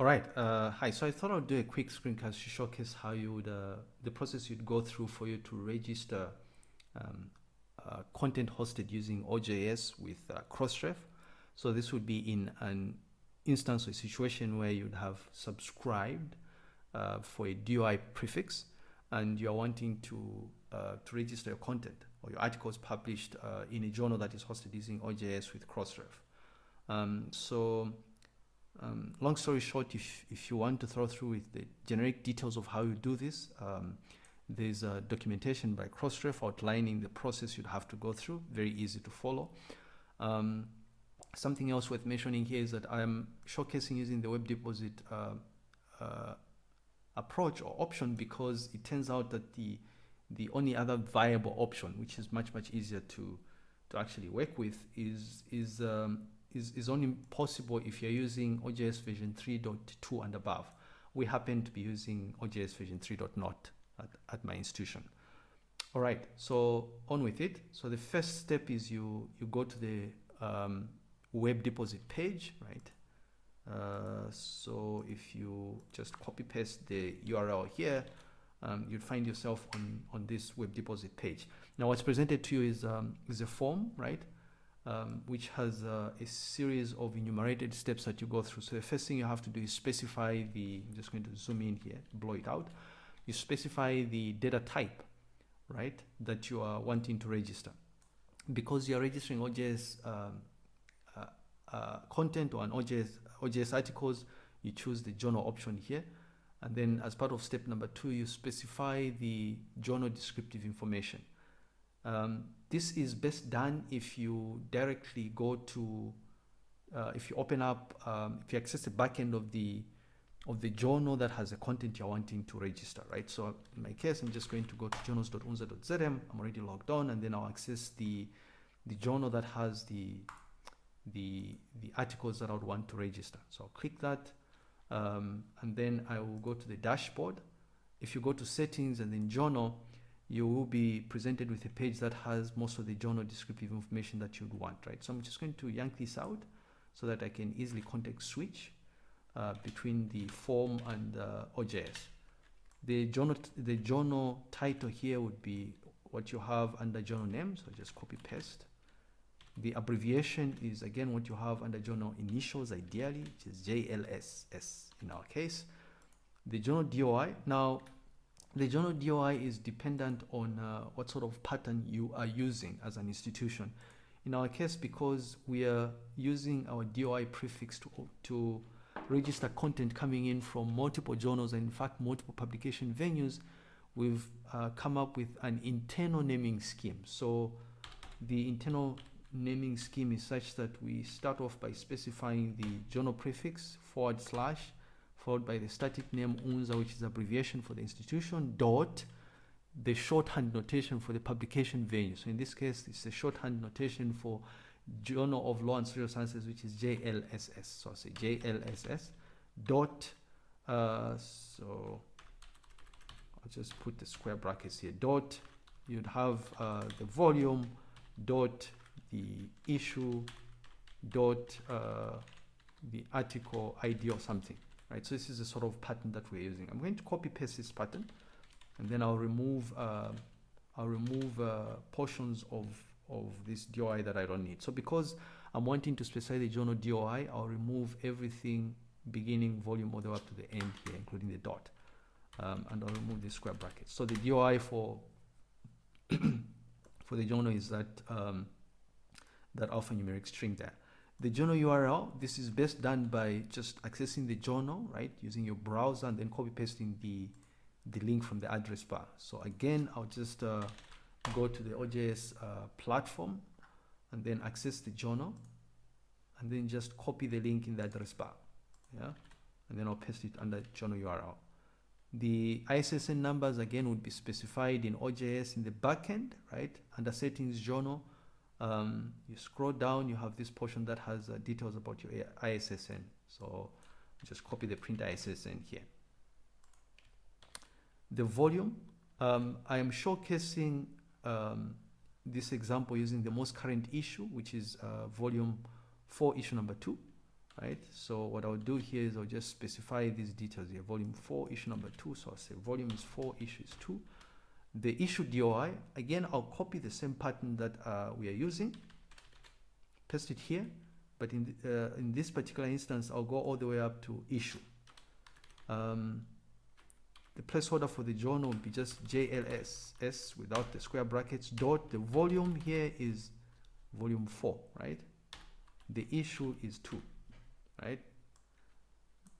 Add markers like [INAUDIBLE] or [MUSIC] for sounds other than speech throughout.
All right. Uh, hi. So I thought I'd do a quick screencast to showcase how you would, uh, the process you'd go through for you to register um, uh, content hosted using OJS with uh, Crossref. So this would be in an instance or situation where you'd have subscribed uh, for a DOI prefix and you're wanting to, uh, to register your content or your articles published in a journal that is hosted using OJS with Crossref. Um, so um, long story short, if, if you want to throw through with the generic details of how you do this, um, there's a documentation by Crossref outlining the process you'd have to go through, very easy to follow. Um, something else worth mentioning here is that I'm showcasing using the Web Deposit uh, uh, approach or option because it turns out that the the only other viable option, which is much much easier to to actually work with, is is um, is, is only possible if you're using OJS version 3.2 and above. We happen to be using OJS version 3.0 at, at my institution. All right, so on with it. So the first step is you, you go to the um, web deposit page, right? Uh, so if you just copy paste the URL here, um, you'll find yourself on, on this web deposit page. Now what's presented to you is, um, is a form, right? Um, which has uh, a series of enumerated steps that you go through. So the first thing you have to do is specify the, I'm just going to zoom in here, blow it out. You specify the data type, right, that you are wanting to register. Because you're registering OJS um, uh, uh, content or an OJS, OJS articles, you choose the journal option here. And then as part of step number two, you specify the journal descriptive information. Um, this is best done if you directly go to, uh, if you open up, um, if you access the back end of the of the journal that has the content you're wanting to register, right? So in my case, I'm just going to go to journals.unza.zm. I'm already logged on, and then I'll access the the journal that has the the the articles that I would want to register. So I'll click that, um, and then I will go to the dashboard. If you go to settings and then journal, you will be presented with a page that has most of the journal descriptive information that you'd want, right? So I'm just going to yank this out so that I can easily context switch uh, between the form and uh, OJS. The journal, the journal title here would be what you have under journal name, so just copy paste. The abbreviation is again what you have under journal initials ideally, which is JLSS in our case. The journal DOI, now the journal DOI is dependent on uh, what sort of pattern you are using as an institution. In our case, because we are using our DOI prefix to, to register content coming in from multiple journals and in fact multiple publication venues, we've uh, come up with an internal naming scheme. So the internal naming scheme is such that we start off by specifying the journal prefix forward slash followed by the static name UNZA, which is abbreviation for the institution, dot the shorthand notation for the publication venue. So in this case, it's a shorthand notation for Journal of Law and Social Sciences, which is JLSS. So I say JLSS dot, uh, so I'll just put the square brackets here, dot, you'd have uh, the volume, dot, the issue, dot, uh, the article ID or something right? So this is a sort of pattern that we're using. I'm going to copy paste this pattern and then I'll remove uh, I'll remove uh, portions of of this DOI that I don't need. So because I'm wanting to specify the journal DOI, I'll remove everything beginning volume all the way up to the end here, including the dot. Um, and I'll remove the square brackets. So the DOI for [COUGHS] for the journal is that um, that alphanumeric string there. The journal URL, this is best done by just accessing the journal, right? Using your browser and then copy pasting the, the link from the address bar. So again, I'll just uh, go to the OJS uh, platform and then access the journal and then just copy the link in the address bar. Yeah. And then I'll paste it under journal URL. The ISSN numbers again would be specified in OJS in the backend, right? Under settings journal, um, you scroll down, you have this portion that has uh, details about your ISSN. So just copy the print ISSN here. The volume, um, I am showcasing um, this example using the most current issue, which is uh, volume 4, issue number 2. right? So what I'll do here is I'll just specify these details here. Volume 4, issue number 2. So I'll say volume is 4, issue is 2. The issue DOI, again, I'll copy the same pattern that uh, we are using, paste it here, but in, uh, in this particular instance, I'll go all the way up to issue. Um, the placeholder for the journal will be just JLS, S without the square brackets, dot. The volume here is volume 4, right? The issue is 2 right?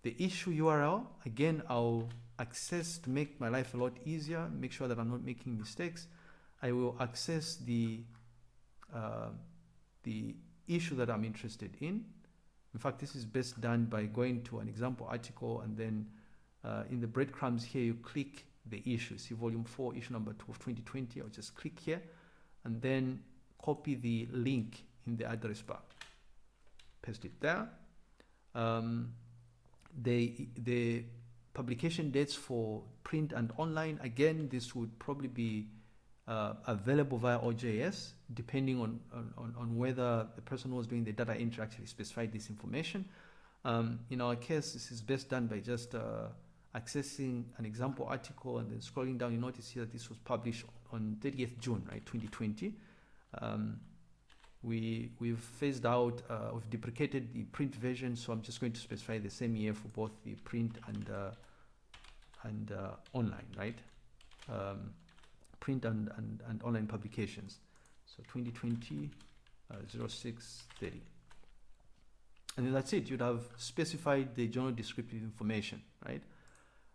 The issue URL, again, I'll access to make my life a lot easier, make sure that I'm not making mistakes. I will access the, uh, the issue that I'm interested in. In fact, this is best done by going to an example article and then uh, in the breadcrumbs here, you click the issue. See volume 4, issue number 2 of 2020. I'll just click here and then copy the link in the address bar. Paste it there um, the, the publication dates for print and online, again, this would probably be uh, available via OJS, depending on, on, on whether the person who was doing the data entry actually specified this information. Um, in our case, this is best done by just uh, accessing an example article and then scrolling down, you notice here that this was published on 30th June, right, 2020. Um, we we've phased out uh, we've deprecated the print version so I'm just going to specify the same year for both the print and uh, and uh, online right? Um, print and, and, and online publications. So 2020 uh, 0630 and then that's it. You'd have specified the journal descriptive information right?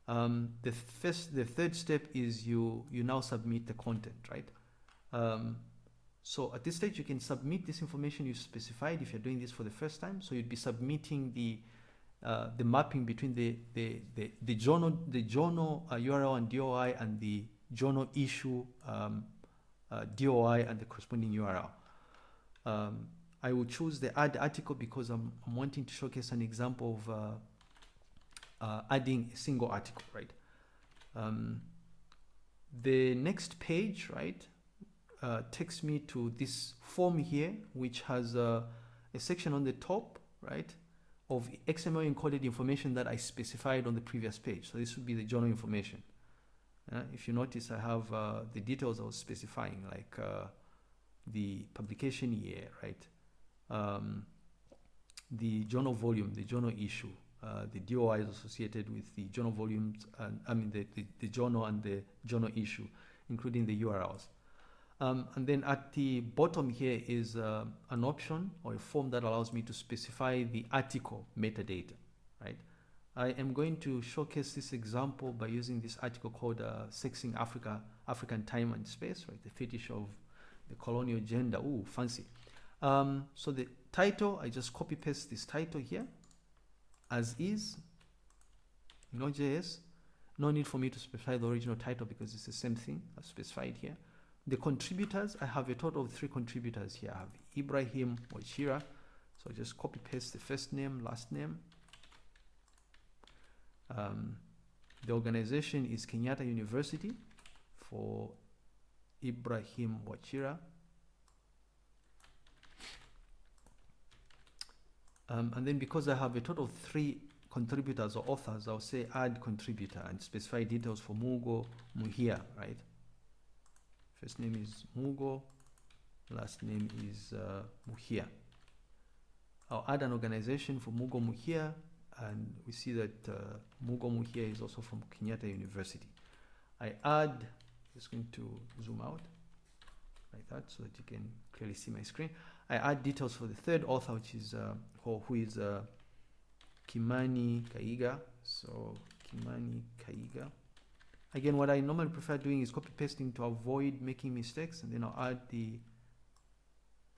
Um, the first the third step is you you now submit the content right? Um, so at this stage, you can submit this information you specified if you're doing this for the first time. So you'd be submitting the uh, the mapping between the the the, the journal the journal uh, URL and DOI and the journal issue um, uh, DOI and the corresponding URL. Um, I will choose the add article because I'm, I'm wanting to showcase an example of uh, uh, adding a single article, right? Um, the next page, right? Uh, takes me to this form here, which has uh, a section on the top, right, of XML encoded information that I specified on the previous page. So this would be the journal information. Uh, if you notice, I have uh, the details I was specifying, like uh, the publication year, right, um, the journal volume, the journal issue, uh, the DOI is associated with the journal volumes, and I mean the, the, the journal and the journal issue, including the URLs. Um, and then at the bottom here is uh, an option or a form that allows me to specify the article metadata, right? I am going to showcase this example by using this article called uh, Sexing Africa, African Time and Space, right? The fetish of the colonial gender. Ooh, fancy. Um, so the title, I just copy paste this title here as is in JS. No need for me to specify the original title because it's the same thing I've specified here. The contributors, I have a total of three contributors here. I have Ibrahim Wachira. So I just copy paste the first name, last name. Um, the organization is Kenyatta University for Ibrahim Wachira. Um, and then because I have a total of three contributors or authors, I'll say add contributor and specify details for Mugo Muhia, right? First name is Mugo, last name is uh, Muhia. I'll add an organization for Mugo Muhia, and we see that uh, Mugo Muhia is also from Kenyatta University. I add, just going to zoom out like that so that you can clearly see my screen. I add details for the third author, which is uh, who is uh, Kimani Kaiga. So Kimani Kaiga. Again, what I normally prefer doing is copy pasting to avoid making mistakes and then I'll add the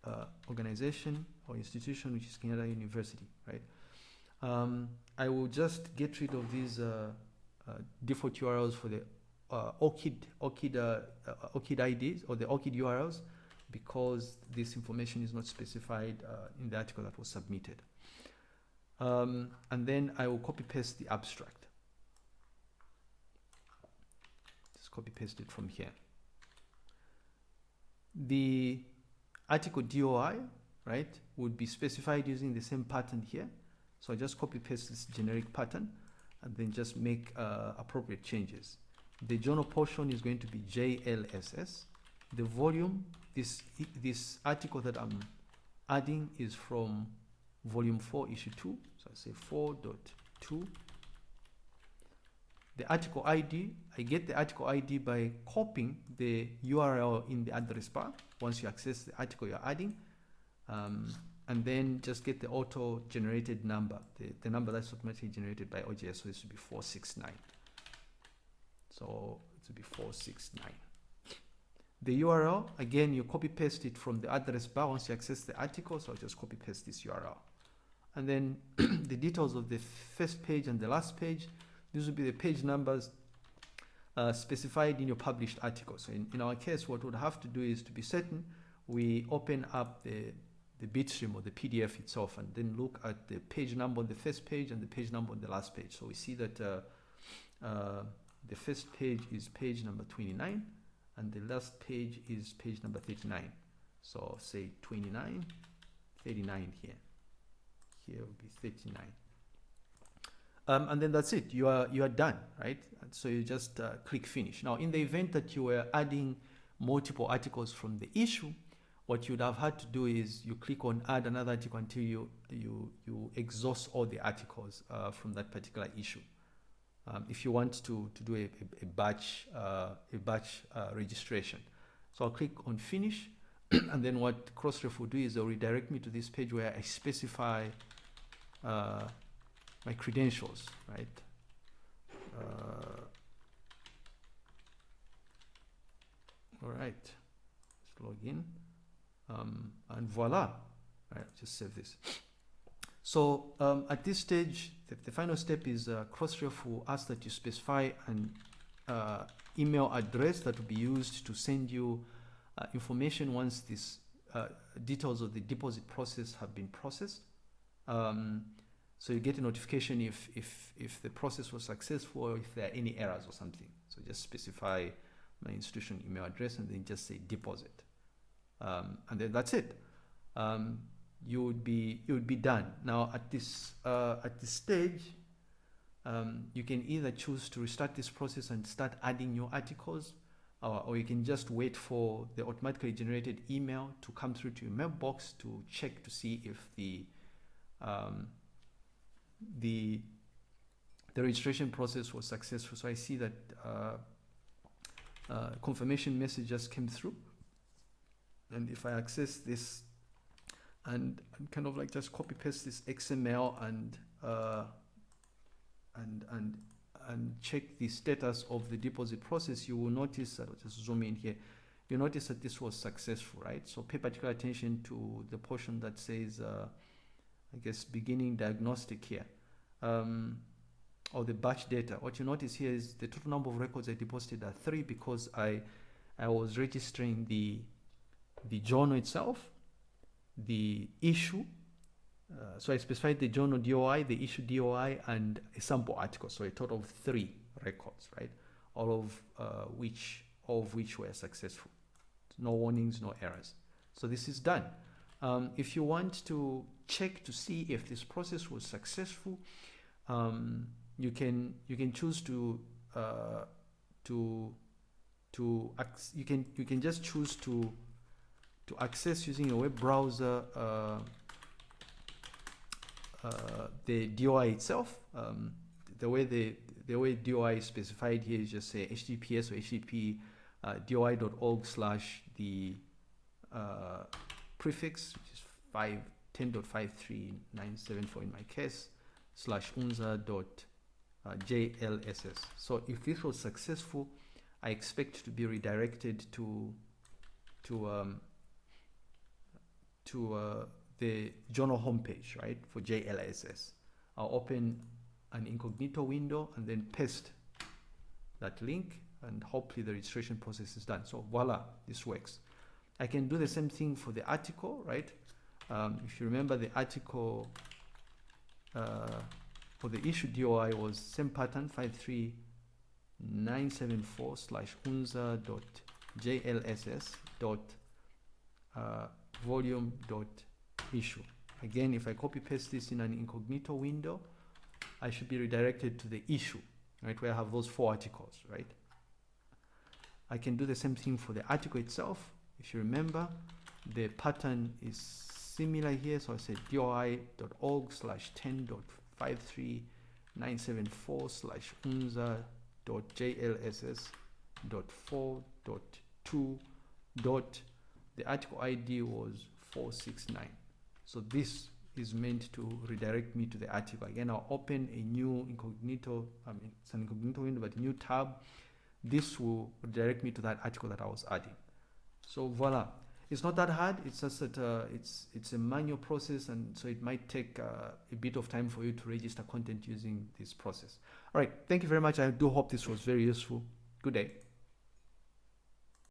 uh, organization or institution which is Kenyatta University, right? Um, I will just get rid of these uh, uh, default URLs for the uh, ORCID, ORCID, uh, uh, ORCID IDs or the ORCID URLs because this information is not specified in the article that was submitted. Um, and then I will copy paste the abstract. Copy paste it from here. The article DOI, right, would be specified using the same pattern here. So I just copy paste this generic pattern and then just make uh, appropriate changes. The journal portion is going to be JLSS. The volume, this, this article that I'm adding is from volume 4 issue 2. So I say 4.2 the article ID, I get the article ID by copying the URL in the address bar once you access the article you're adding. Um, and then just get the auto generated number, the, the number that's automatically generated by OJS. So this would be 469. So it would be 469. The URL, again, you copy paste it from the address bar once you access the article. So I'll just copy paste this URL. And then [CLEARS THROAT] the details of the first page and the last page, these would be the page numbers uh, specified in your published article. So in, in our case, what we'd have to do is to be certain we open up the, the bitstream or the PDF itself and then look at the page number on the first page and the page number on the last page. So we see that uh, uh, the first page is page number 29 and the last page is page number 39. So say 29, 39 here. Here will be 39 um, and then that's it. You are you are done right? So you just uh, click finish. Now in the event that you were adding multiple articles from the issue what you'd have had to do is you click on add another article until you you you exhaust all the articles uh, from that particular issue. Um, if you want to to do a, a, a batch uh, a batch uh, registration. So I'll click on finish [CLEARS THROAT] and then what Crossref will do is they'll redirect me to this page where I specify uh, my credentials, right? Uh, all right, let's log in. Um, and voila, right, just save this. So um, at this stage, the, the final step is uh, Crossref will ask that you specify an uh, email address that will be used to send you uh, information once these uh, details of the deposit process have been processed. Um, so you get a notification if, if, if the process was successful or if there are any errors or something. So just specify my institution email address and then just say deposit. Um, and then that's it. Um, you would be you would be done. Now at this uh, at this stage, um, you can either choose to restart this process and start adding new articles, or, or you can just wait for the automatically generated email to come through to your mailbox to check to see if the um, the the registration process was successful. So I see that uh, uh, confirmation message just came through. And if I access this and, and kind of like just copy paste this XML and uh, and and and check the status of the deposit process, you will notice, that I'll just zoom in here, you notice that this was successful, right? So pay particular attention to the portion that says, uh, I guess, beginning diagnostic here um, or the batch data, what you notice here is the total number of records I deposited are three because I, I was registering the, the journal itself, the issue, uh, so I specified the journal DOI, the issue DOI, and a sample article. So a total of three records, right? All of uh, which, all of which were successful. No warnings, no errors. So this is done. Um, if you want to check to see if this process was successful, um, you can you can choose to uh, to to you can you can just choose to to access using a web browser uh, uh, the DOI itself. Um, the way the the way DOI is specified here is just say HTTPS or HTTP uh, DOI.org slash the uh, prefix, which is 5, 10.53974 in my case, slash unza dot uh, jlss. So if this was successful, I expect to be redirected to to um, to uh, the journal homepage, right, for JLSS. I'll open an incognito window and then paste that link and hopefully the registration process is done. So voila, this works. I can do the same thing for the article, right? Um, if you remember the article uh, for the issue DOI was same pattern 53974 slash unza dot jlss dot uh, volume dot issue. Again, if I copy paste this in an incognito window, I should be redirected to the issue, right, where I have those four articles, right? I can do the same thing for the article itself. If you remember, the pattern is similar here. So I said doi.org slash 10.53974 slash unza dot jlss dot 4 dot 2 dot. The article id was 469 so this is meant to redirect me to the article. Again i'll open a new incognito i mean it's an incognito window but a new tab. This will redirect me to that article that i was adding. So voila it's not that hard. It's just that uh, it's it's a manual process and so it might take uh, a bit of time for you to register content using this process. All right. Thank you very much. I do hope this was very useful. Good day